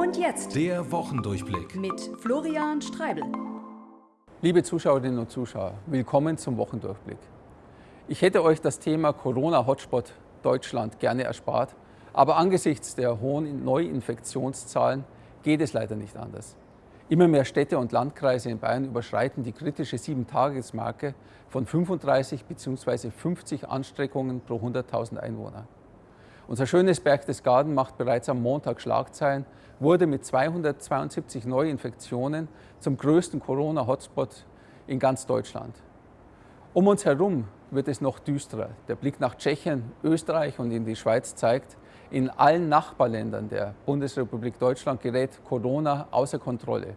Und jetzt Der Wochendurchblick. mit Florian Streibel. Liebe Zuschauerinnen und Zuschauer, willkommen zum Wochendurchblick. Ich hätte euch das Thema Corona-Hotspot Deutschland gerne erspart, aber angesichts der hohen Neuinfektionszahlen geht es leider nicht anders. Immer mehr Städte und Landkreise in Bayern überschreiten die kritische 7-Tages-Marke von 35 bzw. 50 Ansteckungen pro 100.000 Einwohner. Unser schönes Berchtesgaden macht bereits am Montag Schlagzeilen, wurde mit 272 Neuinfektionen zum größten Corona-Hotspot in ganz Deutschland. Um uns herum wird es noch düsterer. Der Blick nach Tschechien, Österreich und in die Schweiz zeigt, in allen Nachbarländern der Bundesrepublik Deutschland gerät Corona außer Kontrolle.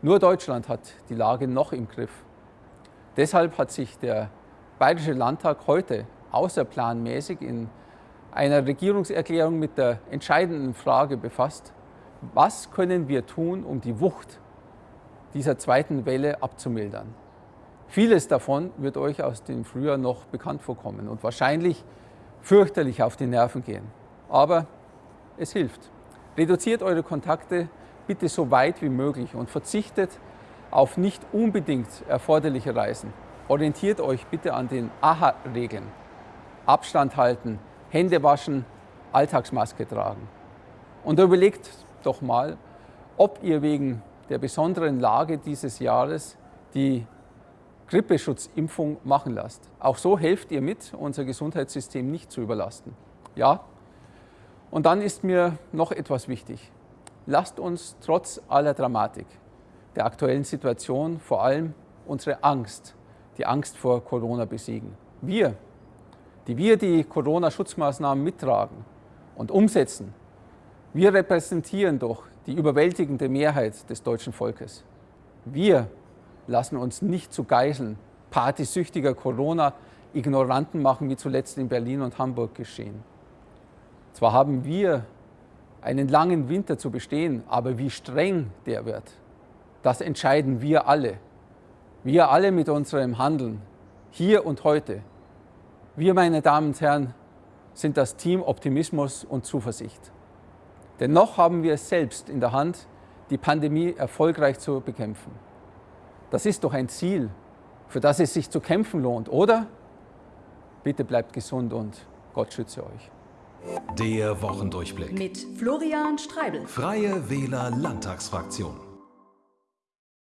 Nur Deutschland hat die Lage noch im Griff. Deshalb hat sich der Bayerische Landtag heute außerplanmäßig in einer Regierungserklärung mit der entscheidenden Frage befasst, was können wir tun, um die Wucht dieser zweiten Welle abzumildern. Vieles davon wird euch aus dem Frühjahr noch bekannt vorkommen und wahrscheinlich fürchterlich auf die Nerven gehen. Aber es hilft. Reduziert eure Kontakte bitte so weit wie möglich und verzichtet auf nicht unbedingt erforderliche Reisen. Orientiert euch bitte an den AHA-Regeln. Abstand halten, Hände waschen, Alltagsmaske tragen. Und überlegt doch mal, ob ihr wegen der besonderen Lage dieses Jahres die Grippeschutzimpfung machen lasst. Auch so helft ihr mit, unser Gesundheitssystem nicht zu überlasten. Ja? Und dann ist mir noch etwas wichtig. Lasst uns trotz aller Dramatik der aktuellen Situation vor allem unsere Angst, die Angst vor Corona besiegen. Wir, die wir die Corona-Schutzmaßnahmen mittragen und umsetzen, wir repräsentieren doch die überwältigende Mehrheit des deutschen Volkes. Wir lassen uns nicht zu Geiseln partysüchtiger Corona-Ignoranten machen, wie zuletzt in Berlin und Hamburg geschehen. Zwar haben wir einen langen Winter zu bestehen, aber wie streng der wird, das entscheiden wir alle. Wir alle mit unserem Handeln, hier und heute. Wir, meine Damen und Herren, sind das Team Optimismus und Zuversicht. Denn noch haben wir es selbst in der Hand, die Pandemie erfolgreich zu bekämpfen. Das ist doch ein Ziel, für das es sich zu kämpfen lohnt, oder? Bitte bleibt gesund und Gott schütze euch. Der Wochendurchblick. Mit Florian Streibel. Freie Wähler Landtagsfraktion.